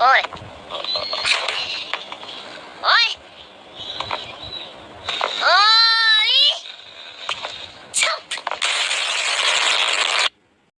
Oi.